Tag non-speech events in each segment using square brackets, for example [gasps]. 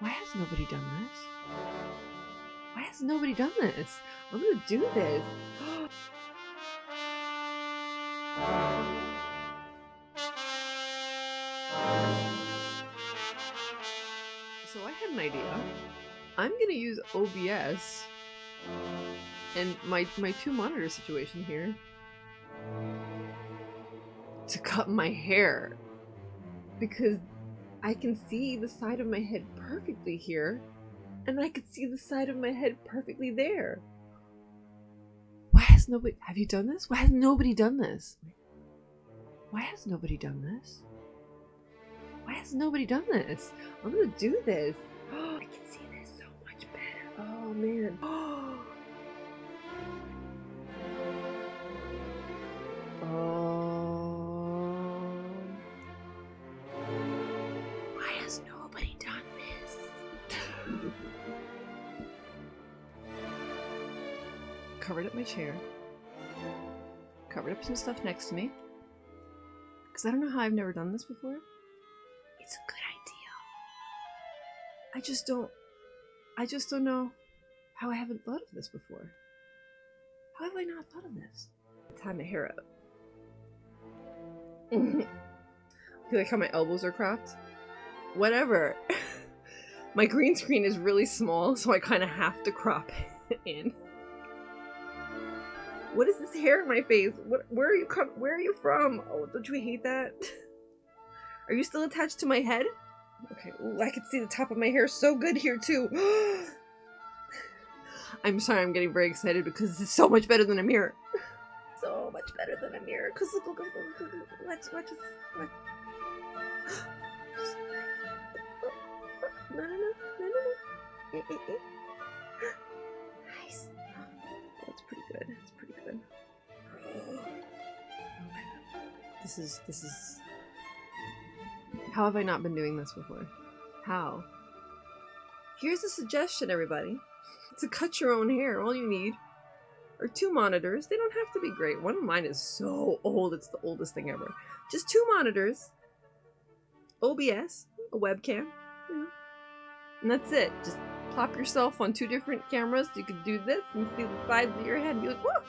Why has nobody done this? Why has nobody done this? I'm gonna do this. [gasps] so I had an idea. I'm gonna use OBS and my my two monitor situation here to cut my hair because I can see the side of my head perfectly here and I could see the side of my head perfectly there. Why has nobody have you done this? Why has nobody done this? Why has nobody done this? Why has nobody done this? I'm gonna do this. Oh, [gasps] I can see this so much better. Oh man. [gasps] Oh. Covered up my chair. Covered up some stuff next to me. Because I don't know how I've never done this before. It's a good idea. I just don't. I just don't know how I haven't thought of this before. How have I not thought of this? Time my hair up. [laughs] you like how my elbows are cropped? Whatever. [laughs] my green screen is really small, so I kind of have to crop [laughs] in. What is this hair in my face? What? Where are you come? Where are you from? Oh, don't you hate that? [laughs] Are you still attached to my head? Okay. Ooh, I can see the top of my hair so good here too. [gasps] I'm sorry. I'm getting very excited because this is so much better than a mirror. [laughs] so much better than a mirror. Cause look, look, look, look, look, look, watch, watch, watch. No, no, no, no, no. Nice. That's pretty good. That's pretty good. This is this is. How have I not been doing this before? How? Here's a suggestion, everybody. To cut your own hair, all you need are two monitors. They don't have to be great. One of mine is so old, it's the oldest thing ever. Just two monitors, OBS, a webcam, you know, and that's it. Just plop yourself on two different cameras. You could do this and see the sides of your head and be like, whoa!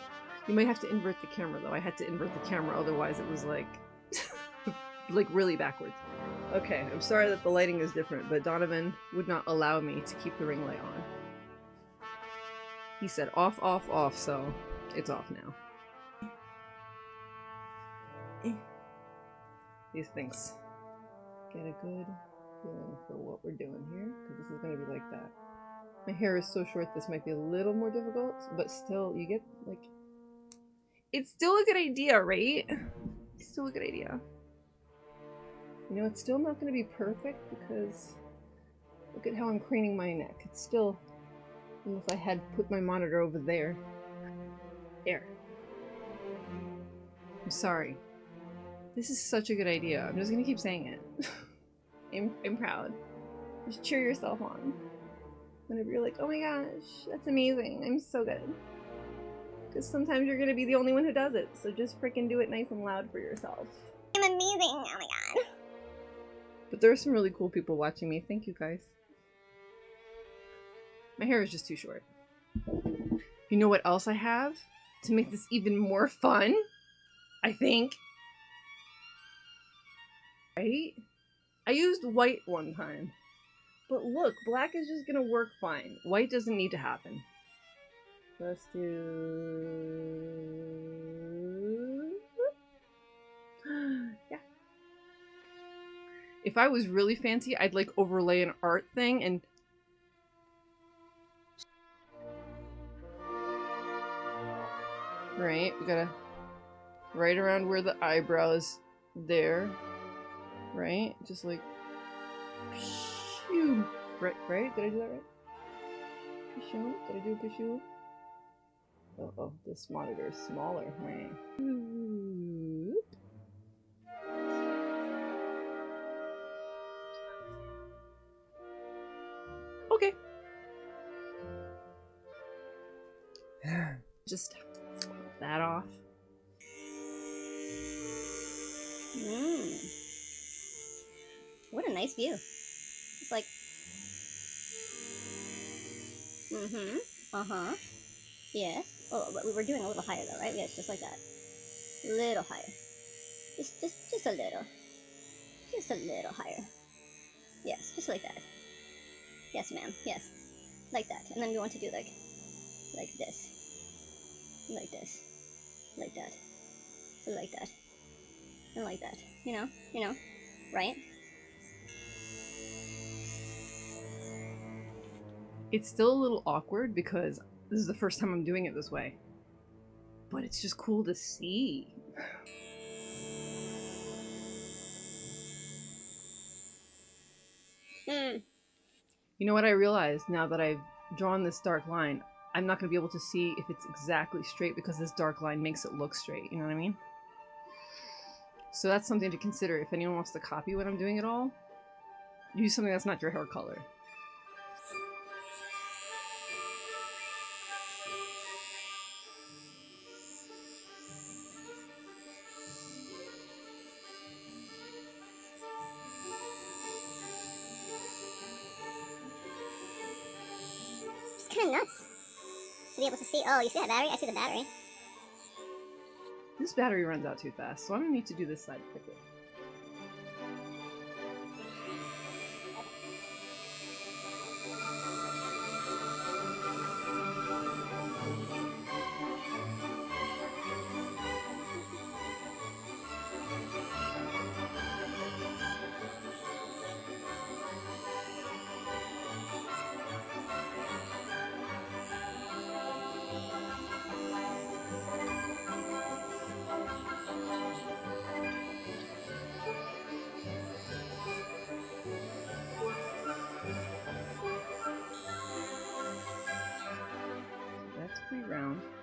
You might have to invert the camera though. I had to invert the camera, otherwise it was like, [laughs] like really backwards. Okay, I'm sorry that the lighting is different, but Donovan would not allow me to keep the ring light on. He said off, off, off, so it's off now. Eh. These things. Get a good feeling for what we're doing here, because this is going to be like that. My hair is so short, this might be a little more difficult, but still, you get, like... It's still a good idea, right? It's still a good idea. You know, it's still not going to be perfect, because look at how I'm craning my neck. It's still... Unless I had put my monitor over there. There. I'm sorry. This is such a good idea. I'm just gonna keep saying it. [laughs] I'm, I'm proud. Just cheer yourself on. Whenever you're like, oh my gosh, that's amazing. I'm so good. Because sometimes you're gonna be the only one who does it. So just freaking do it nice and loud for yourself. I'm amazing. Oh my god. But there are some really cool people watching me. Thank you guys. My hair is just too short. You know what else I have? To make this even more fun? I think. Right? I used white one time. But look, black is just gonna work fine. White doesn't need to happen. Let's do... [gasps] yeah. If I was really fancy, I'd like overlay an art thing and Right, we gotta right around where the eyebrow is there. Right? Just like Phew. Right, right? Did I do that right? Pishoo? Did I do a pishoo? Oh, oh, this monitor is smaller. Right. Okay. [sighs] Just that off. Mm. Nice view. It's like Mm-hmm. Uh-huh. Yeah. Oh, but we were doing a little higher though, right? Yes, just like that. Little higher. Just, just, just a little. Just a little higher. Yes, just like that. Yes, ma'am. Yes. Like that. And then we want to do like, like this. Like this. Like that. Like that. And like that. You know? You know? Right? It's still a little awkward because this is the first time I'm doing it this way. But it's just cool to see. Hmm. You know what I realized now that I've drawn this dark line? I'm not going to be able to see if it's exactly straight because this dark line makes it look straight. You know what I mean? So that's something to consider if anyone wants to copy what I'm doing at all. Use something that's not your hair color. Be able to see. Oh, you see that battery? I see the battery. This battery runs out too fast, so I'm to need to do this side quickly. That's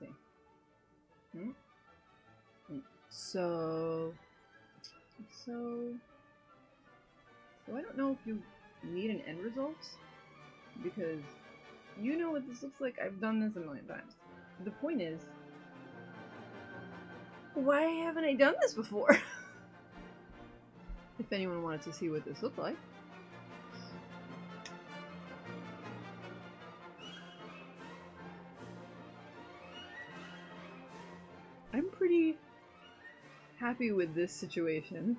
See. Hmm? Hmm. So, so, so I don't know if you need an end result because you know what this looks like. I've done this a million times. The point is, why haven't I done this before? [laughs] if anyone wanted to see what this looked like. Happy with this situation.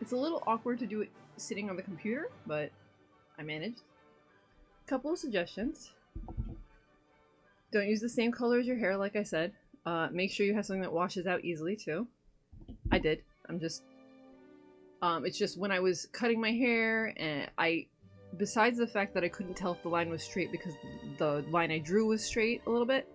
It's a little awkward to do it sitting on the computer, but I managed. A couple of suggestions. Don't use the same color as your hair, like I said. Uh, make sure you have something that washes out easily, too. I did. I'm just... Um, it's just when I was cutting my hair, and I... Besides the fact that I couldn't tell if the line was straight because the line I drew was straight a little bit,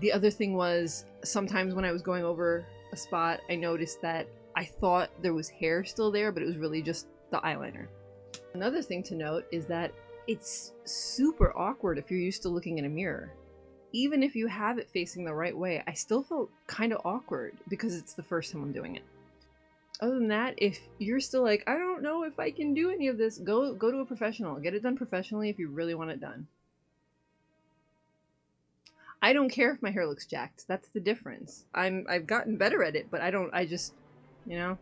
the other thing was sometimes when I was going over a spot, I noticed that I thought there was hair still there, but it was really just the eyeliner. Another thing to note is that it's super awkward if you're used to looking in a mirror. Even if you have it facing the right way, I still felt kind of awkward because it's the first time I'm doing it. Other than that, if you're still like, I don't know if I can do any of this, go go to a professional. Get it done professionally if you really want it done. I don't care if my hair looks jacked. That's the difference. I'm I've gotten better at it, but I don't I just you know